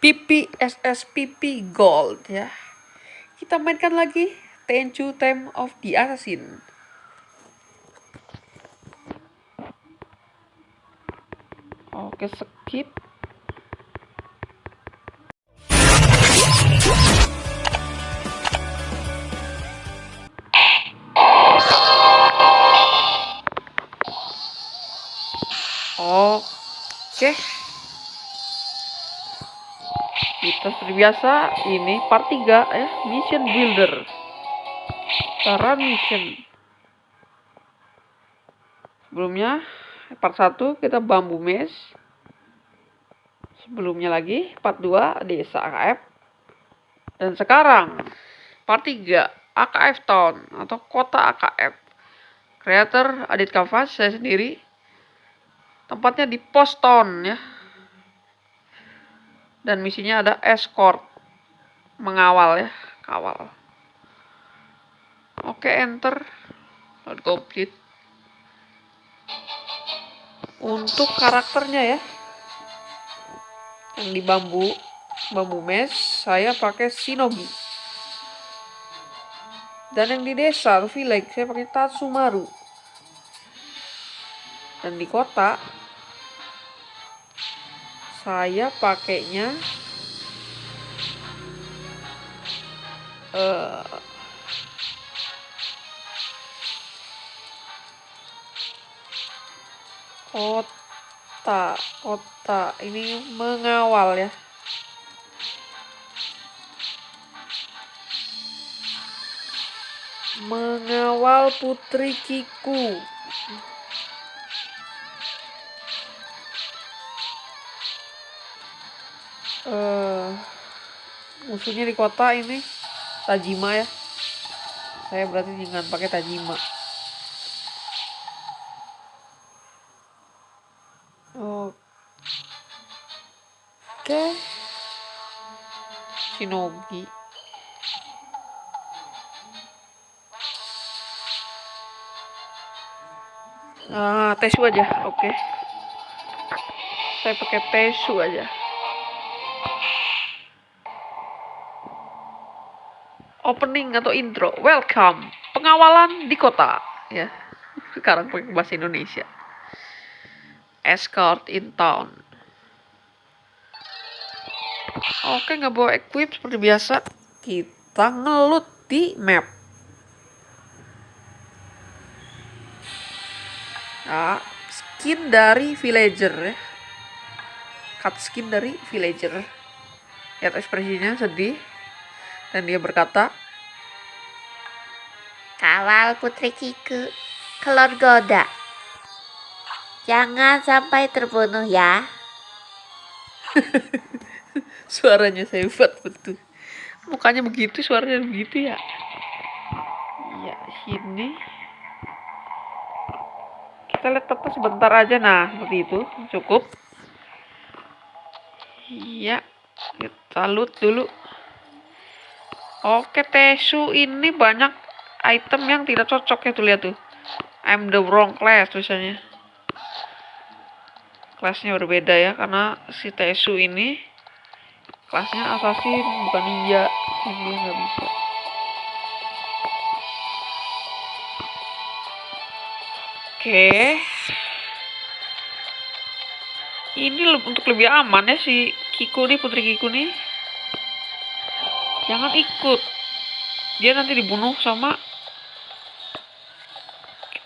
PP SSPP Gold ya. Kita mainkan lagi Tenchu Time of the Assassin. Oke, skip. Seperti biasa ini part 3 ya, mission builder. Cara mission. Sebelumnya part 1 kita bambu mesh. Sebelumnya lagi part 2 desa AKF. Dan sekarang part 3 AKF Town atau kota AKF. Creator Adit Kavas saya sendiri. Tempatnya di Poston ya dan misinya ada escort. Mengawal ya kawal. Oke enter. Load complete. Untuk karakternya ya. Yang di bambu bambu mesh saya pakai shinobi. Dan yang di desa atau village saya pakai tatsumaru. Dan di kota saya pakainya uh, kota kota ini mengawal ya. Mengawal putri Kiku uh, musuhnya di kota ini Tajima ya saya berarti jangan pakai Tajima oke okay. Shinogi Ah, Tesu aja, oke. Saya pakai Tesu aja. Opening atau intro. Welcome, pengawalan di kota. Ya, sekarang pakai bahasa Indonesia. Escort in town. Oke, nggak bawa equip seperti biasa. Kita ngelut di map. Nah, skin dari villager ya. Cut skin dari villager. Lihat ekspresinya sedih. Dan dia berkata, Kawal Putri Kiku, kelor goda. Jangan sampai terbunuh ya. suaranya buat betul. Mukanya begitu, suaranya begitu ya. Ya, sini. Kita lihat tetap sebentar aja. Nah, seperti itu. Cukup. Iya. Kita loot dulu. Oke, Tesu ini banyak item yang tidak cocok ya tuh lihat tuh. I'm the wrong class tulisannya. Kelasnya berbeda ya karena si Tesu ini kelasnya assassin bukan ninja. Ini nggak bisa. Oke. Ini untuk lebih aman ya si Kiku nih, Putri Kiku nih jangan ikut dia nanti dibunuh sama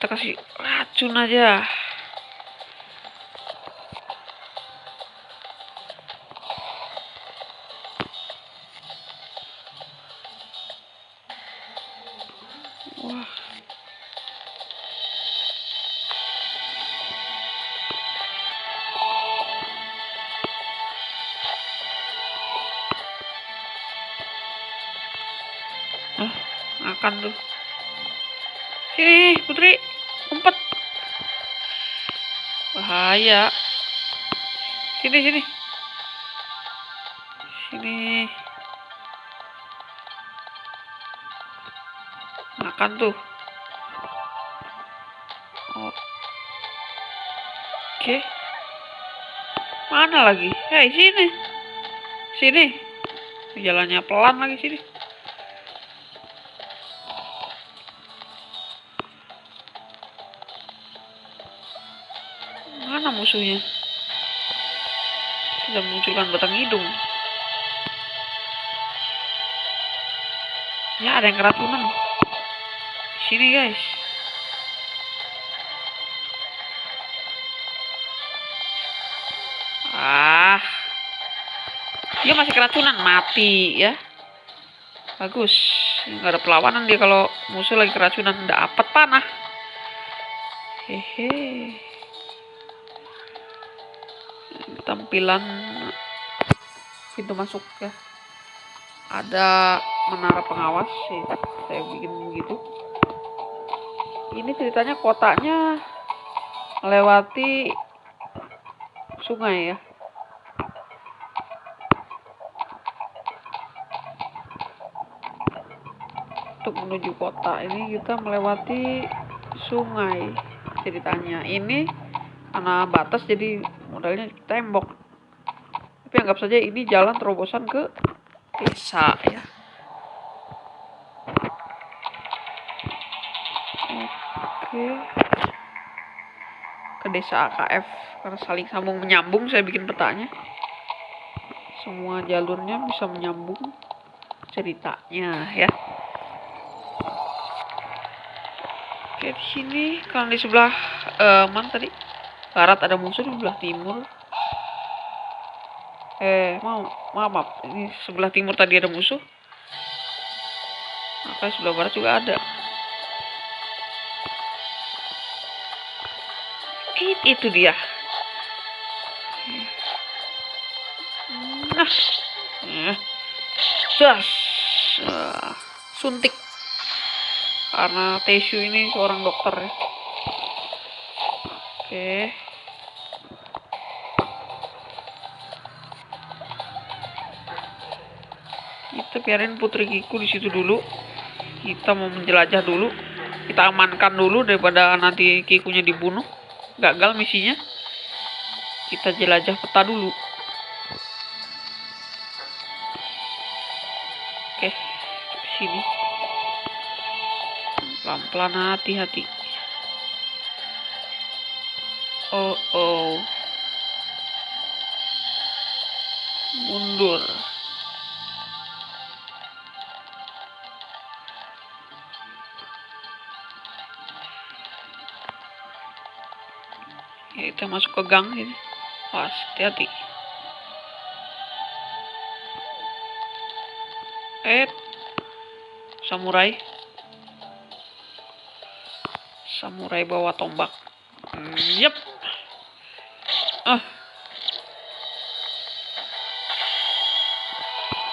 kita kasih racun aja. Makan tuh. Sini putri umpet bahaya. Sini sini. Sini. Makan tuh. Oke. Mana lagi? Hei sini. Sini. Jalannya pelan lagi sini. Musuhnya? Sudah munculkan batang hidung. Ya, ada yang keracunan. Sini, guys. Ah. Dia masih keracunan, mati ya. Bagus. Nggak ada perlawanan dia kalau musuh lagi keracunan. Dapat panah. Hehe. Tampilan pintu masuk ya. Ada menara pengawas sih. Saya bikin begitu. Ini ceritanya kotaknya melewati sungai ya. Untuk menuju kota ini kita melewati sungai ceritanya. Ini karena batas jadi modalnya tembok. Tapi anggap saja ini jalan terobosan ke desa ya. Oke. Ke desa AKF karena saling sambung menyambung saya bikin petanya. Semua jalurnya bisa menyambung ceritanya ya. Oke di sini kalau di sebelah eh, mana tadi? Barat ada musuh di sebelah timur. Eh mau maaf, maaf. ini sebelah timur tadi ada musuh. Maka sebelah barat juga ada. It, itu dia. Nah, das, Ah, suntik. Karena Tesu ini seorang dokter ya. Oke. Kita biarin Putri Kiku di situ dulu. Kita mau menjelajah dulu. Kita amankan dulu daripada nanti Kikunya dibunuh. Gagal misinya. Kita jelajah peta dulu. Oke, sini. Pelan-pelan hati-hati. Oh, oh. Mundur. Ya, kita masuk ke gang ini. Awas, hati-hati. Eh, samurai. Samurai bawa tombak. Yep. Ah.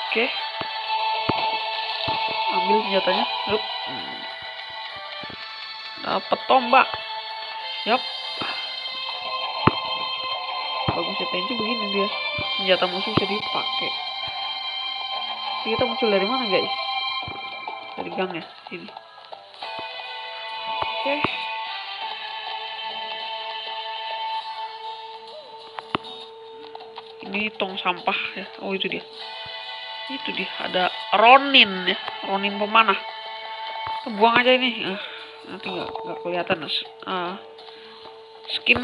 Oke. Ambil senjatanya. Yup. Dapat tombak. Yap. Bagus ya pensi begini dia. Senjata musuh bisa dipakai. Kita muncul dari mana guys? Dari gang ya, sini. Oke. Ini tong sampah ya. Oh itu dia. Itu dia. Ada Ronin ya. Ronin pemanah. Buang aja ini. Ah, nanti nggak kelihatan. Ah, skin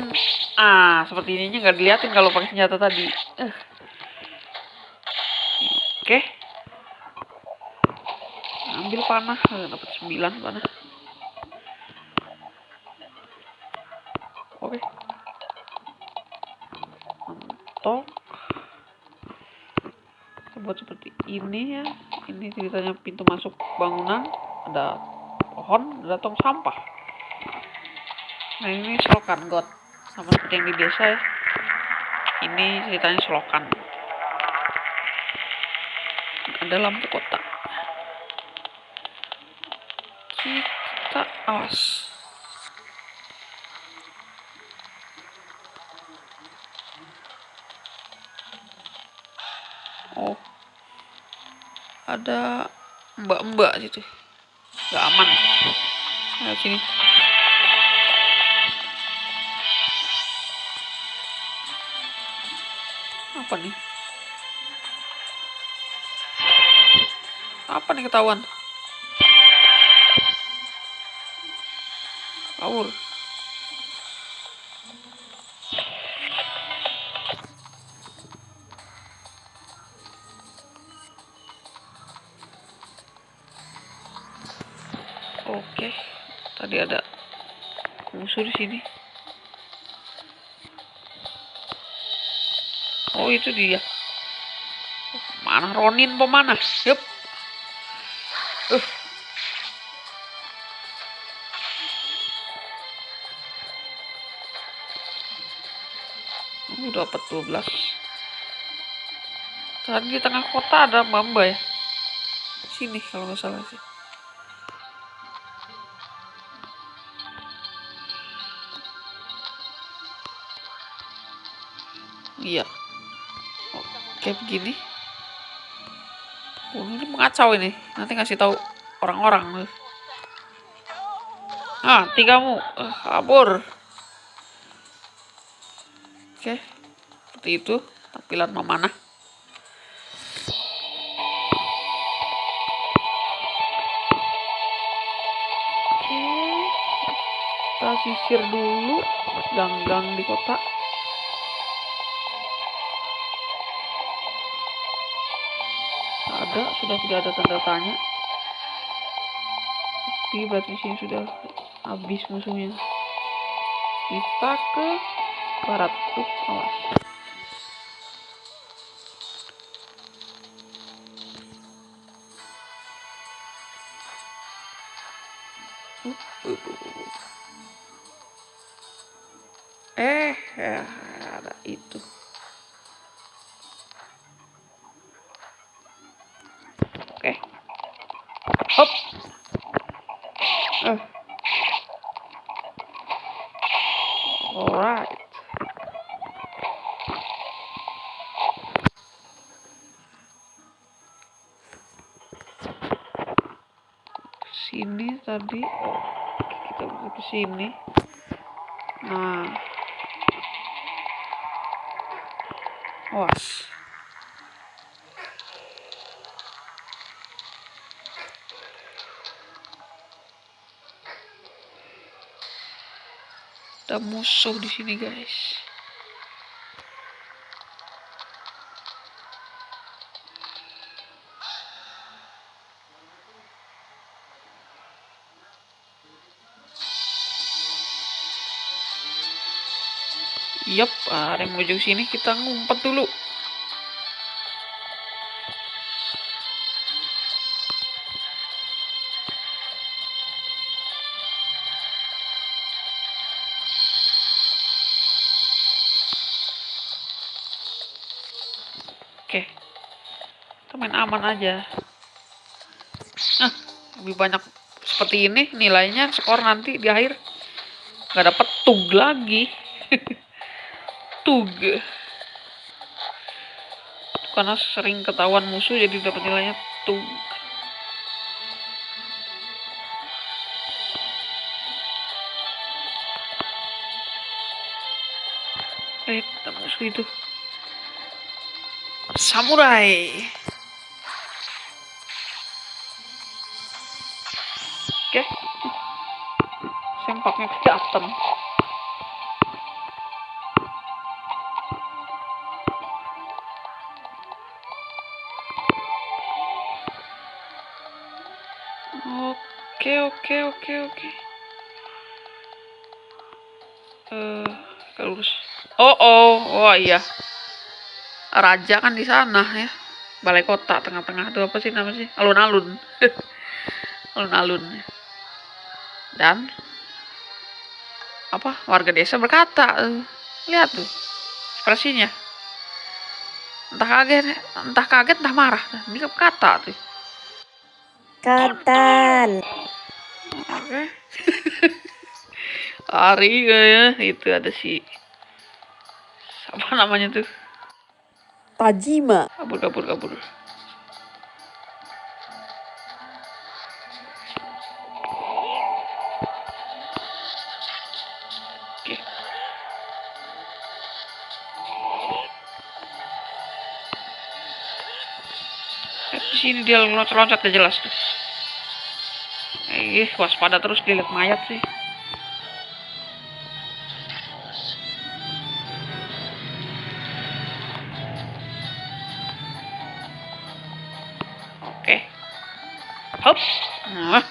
ah seperti ininya nggak diliatin kalau pakai senjata tadi. Eh. Oke. Ambil panah, Eh, dapat 9 panah. Oke. Mentok. Kita buat seperti ini ya. Ini ceritanya pintu masuk bangunan. Ada pohon, ada tong sampah. Nah ini selokan god. Sama seperti yang di desa ya. Ini ceritanya selokan. Ada lampu kotak. Kita awas. Oh. Ada mbak-mbak situ. Gak aman. Ayo sini. Apa nih? Apa nih ketahuan? Kabur. Oke, tadi ada musuh di sini. Itu dia. Mana Ronin pemanah? Yup. Uh. Uh, dapat 12. Tadi di tengah kota ada Mamba ya. Sini kalau nggak salah sih. Iya. Oke begini. Oh, ini mengacau ini. Nanti ngasih tahu orang-orang. Ah, kamu uh, kabur. Oke. Seperti itu tampilan memanah. Oke. Kita sisir dulu gang-gang di kota. Ada sudah tidak ada tanda tanya. Tapi berarti sini sudah habis musuhnya. Kita ke barat. Tuh awas. Eh ya ada itu sini. Nah. Was. ada musuh di sini guys Yap, ada yang menuju sini kita ngumpet dulu. Oke. Kita main aman aja. Nah, lebih banyak seperti ini nilainya skor nanti di akhir nggak dapet tug lagi. Tug. Karena sering ketahuan musuh jadi dapat nilainya tug. Eh, musuh itu samurai. Oke. Sempaknya kelihatan. Oke, oke, oke. Eh, uh. Oh, oh, oh iya. Raja kan di sana ya. Balai kota tengah-tengah. Itu apa sih namanya sih? Alun-alun. Alun-alun dan apa? Warga desa berkata lihat tuh ekspresinya. Entah kaget entah kaget entah marah. Ini kata tuh. Katan. Hari ya itu ada si apa namanya tuh Tajima. Kabur, kabur, kabur. Oke. Eh, di sini dia loncat-loncat gak jelas tuh. Eh, waspada terus dia lihat mayat sih. Oke. Hop. Nah.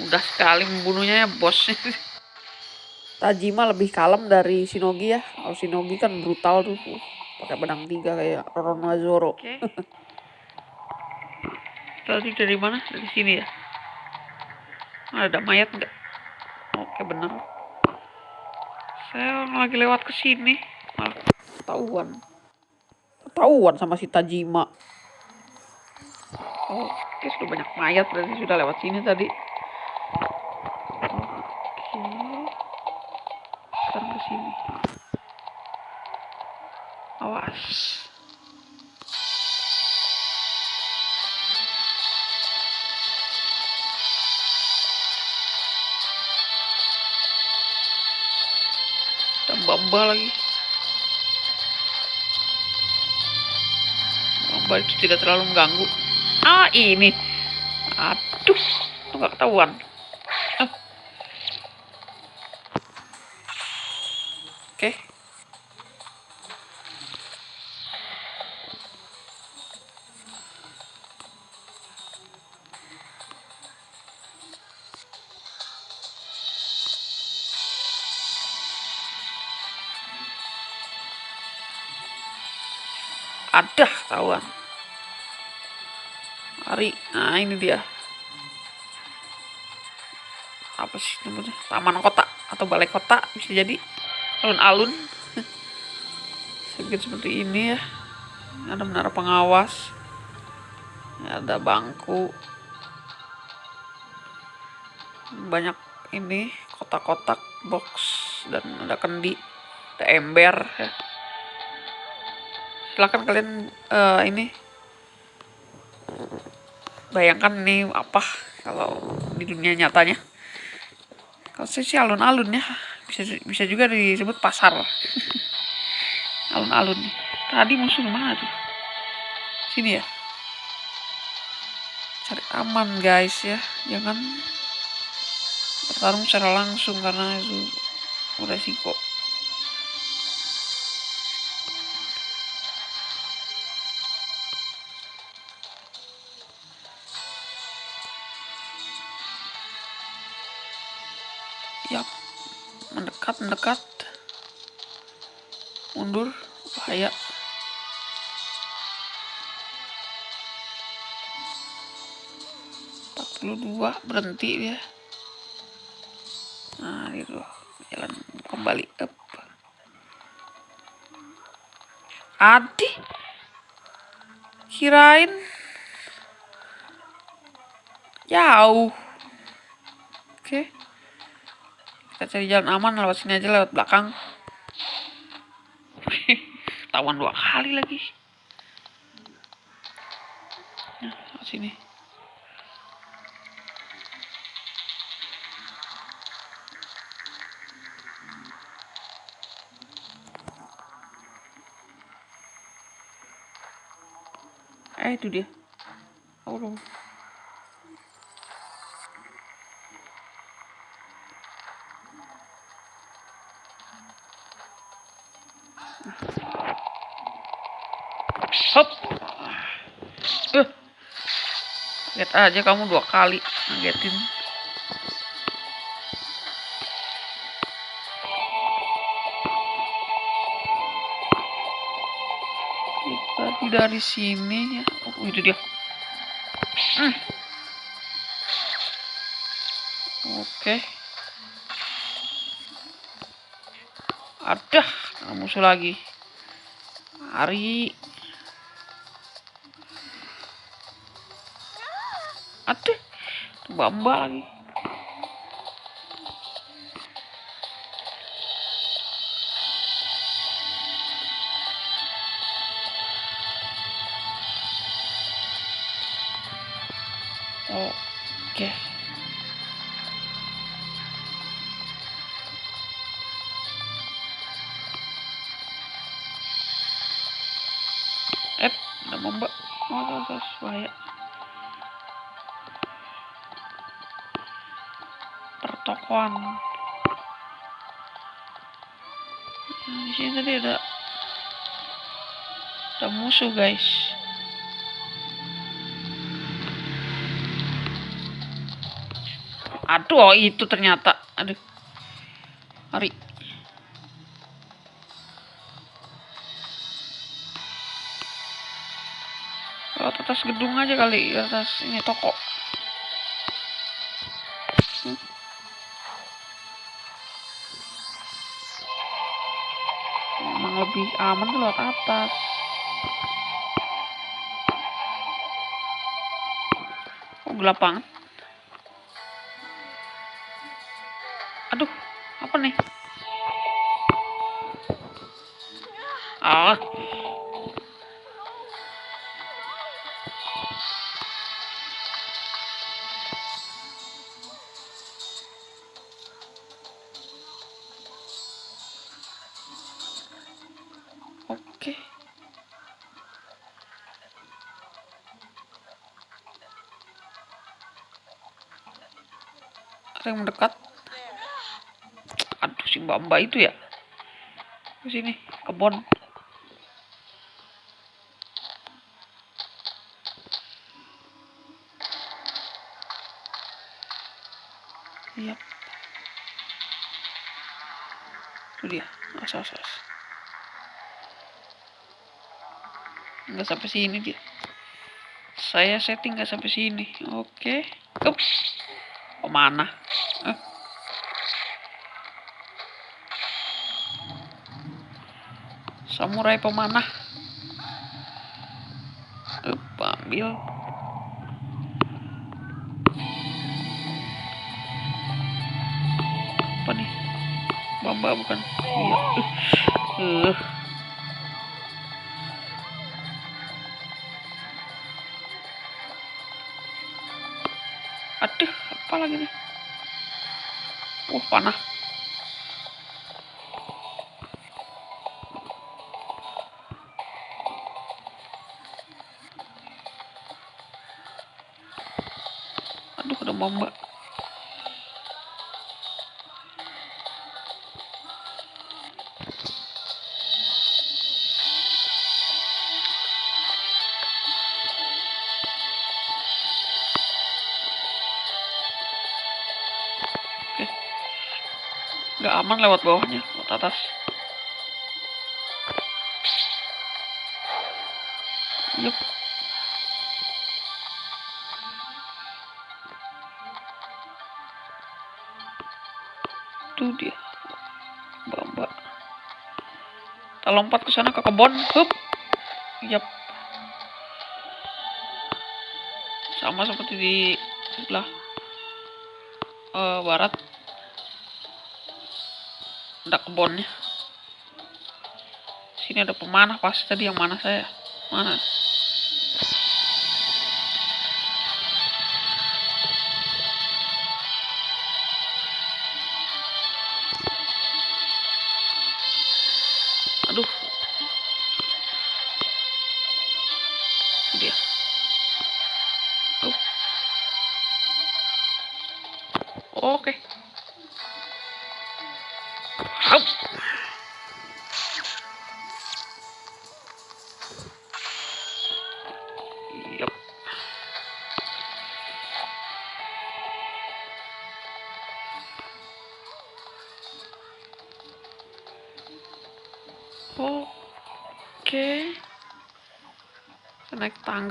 Mudah sekali membunuhnya ya, bos. Tajima lebih kalem dari Shinogi ya. Kalau Shinogi kan brutal tuh. Pakai pedang tiga kayak Roronoa Oke. Tadi dari mana? Dari sini ya. Ada mayat nggak? Oke bener. Saya lagi lewat ke sini malah ketahuan. Ketahuan sama si Tajima. Oke, sudah banyak mayat berarti sudah lewat sini tadi. Bamba lagi. Bamba itu tidak terlalu mengganggu. Ah, ini. Aduh, nggak ketahuan. Ada ketahuan. Hari, nah ini dia. Apa sih namanya? Taman kota atau balai kota bisa jadi alun-alun. Sedikit seperti ini ya. Ada menara pengawas. Ada bangku. Banyak ini kotak-kotak box dan ada kendi, ada ember ya. Silakan kalian uh, ini bayangkan ini apa kalau di dunia nyatanya. Kalau saya sih alun-alun ya. Bisa bisa juga disebut pasar. Alun-alun. Tadi musuh mana tuh? Sini ya. Cari aman guys ya. Jangan bertarung secara langsung karena itu resiko mendekat, mendekat. Mundur, bahaya. Dua berhenti ya. Nah, itu jalan kembali up. Adi, kirain jauh. Oke. Okay kita cari jalan aman lewat sini aja lewat belakang. Tawan dua kali lagi. Nah lewat sini. Eh itu dia. Oh Hop. Uh. Lihat aja kamu dua kali ngagetin. Tadi dari sini ya. Oh, itu dia. Hmm. Oke. Ada musuh lagi. Hari bamba lagi. Oke. Eh, ada mbak. oh pertokoan nah, di sini tadi ada ada musuh guys. Aduh oh itu ternyata. Aduh. Hari lewat atas gedung aja kali atas ini toko lebih aman tuh lewat atas. Oh gelap banget. Aduh apa nih? Ah mbak mbak itu ya. Ke sini, kebon. Iya. Itu dia. As, as, as. nggak sampai sini dia saya setting nggak sampai sini oke up ke mana eh. Samurai pemanah up ambil apa nih bamba bukan iya uh. uh. Aduh, apa lagi nih? Uh, panah. Ada mamba. nggak aman lewat bawahnya lewat atas. Yup lompat ke sana ke kebun hup yap. Sama seperti di sebelah uh, barat. Ada kebunnya sini ada pemanah pasti tadi yang mana saya. Mana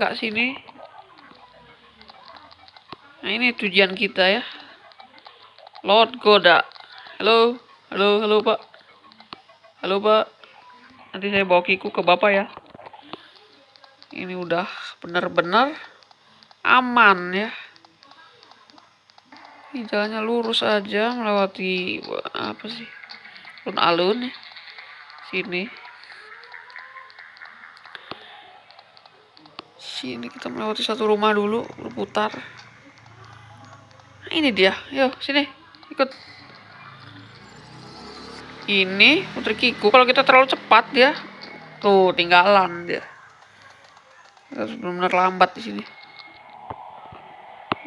Tangga sini. Nah, ini tujuan kita ya. Lord Goda. Halo. Halo, halo Pak. Halo Pak. Nanti saya bawa Kiku ke Bapak ya. Ini udah benar-benar aman ya. Ini jalannya lurus aja melewati apa sih? Alun-alun ya. Sini. Sini kita melewati satu rumah dulu, berputar. Ini dia. Yuk, sini. Ikut ini putri kiku kalau kita terlalu cepat dia tuh tinggalan dia Kita harus benar-benar lambat di sini.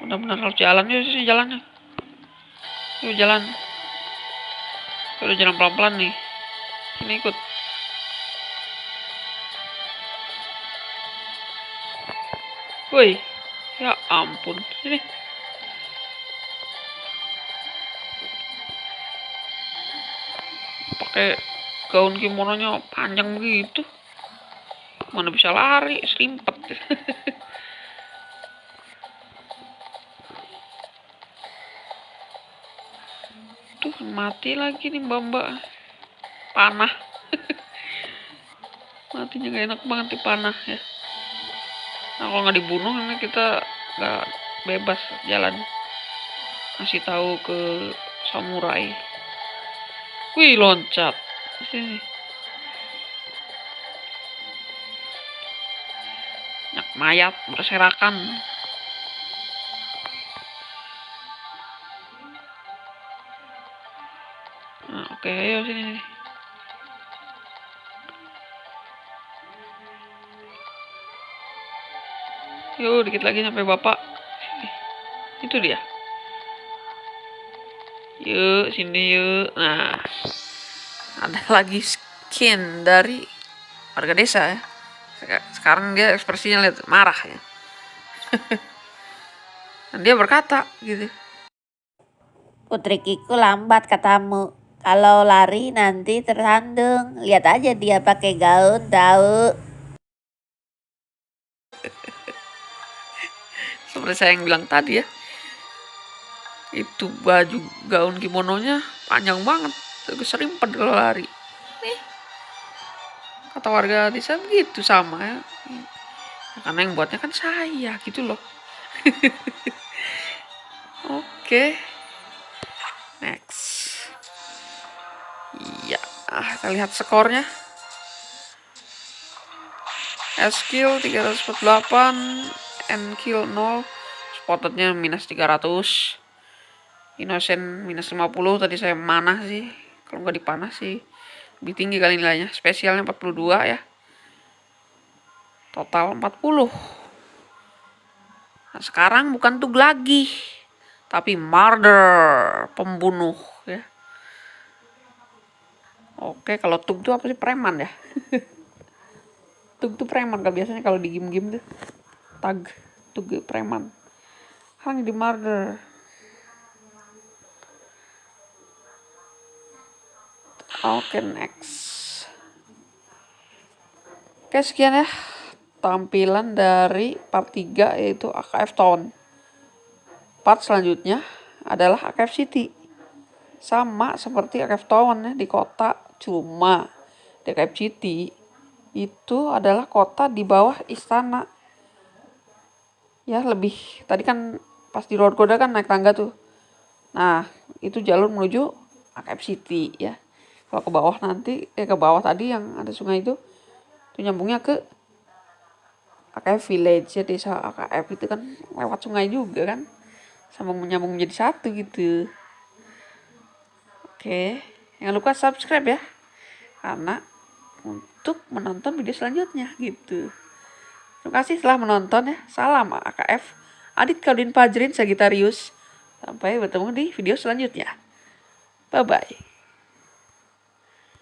Benar-benar harus jalan yuk sini jalannya. Yuk jalan. Udah jalan pelan-pelan nih. Sini ikut. Woi, ya ampun, sini. Pakai gaun kimononya panjang begitu. Mana bisa lari, selimpet. Tuh, mati lagi nih mbak-mbak. Panah. Matinya gak enak banget di panah ya. Nah, kalau nggak dibunuh ini kita nggak bebas jalan. Kasih tahu ke samurai. Wih, loncat. Sini. Banyak mayat berserakan. Nah, oke, ayo sini. sini. Yuk, dikit lagi sampai bapak. Sini. Itu dia. Yuk, sini yuk. Nah, ada lagi skin dari warga desa ya. Seka- Sekarang dia ekspresinya lihat marah ya. Dan dia berkata gitu. Putri Kiku lambat katamu. Kalau lari nanti tersandung. Lihat aja dia pakai gaun tahu. Seperti saya yang bilang tadi ya. Itu baju gaun kimononya panjang banget. Tapi serimpet kalau lari. Nih. Kata warga desa gitu sama ya. Ya, Karena yang buatnya kan saya gitu loh. Oke. Next. Iya, ah, kita lihat skornya. S-kill 348, N-kill 0, spottednya minus 300, Innocent minus 50, tadi saya manah sih, kalau nggak dipanah sih, lebih tinggi kali nilainya, spesialnya 42 ya, total 40. Nah, sekarang bukan tug lagi, tapi murder, pembunuh ya. Oke, kalau tug tuh apa sih preman ya? tug tuh preman kan biasanya kalau di game-game tuh tag tug preman. Sekarang di murder oke next. Oke sekian ya tampilan dari part 3 yaitu AKF Town. Part selanjutnya adalah AKF City. Sama seperti AKF Town ya di kota. Cuma di AKF City itu adalah kota di bawah istana ya lebih tadi kan pas di Road Goda kan naik tangga tuh. Nah itu jalur menuju AKF City ya. Kalau ke bawah nanti eh ke bawah tadi yang ada sungai itu itu nyambungnya ke AKF Village. Ya desa AKF itu kan lewat sungai juga kan. Sama menyambung menjadi satu gitu. Oke jangan lupa subscribe ya. Karena untuk menonton video selanjutnya gitu. Terima kasih telah menonton ya. Salam AKF. Adit Kaudin Pajrin Sagitarius. Sampai bertemu di video selanjutnya. Bye bye.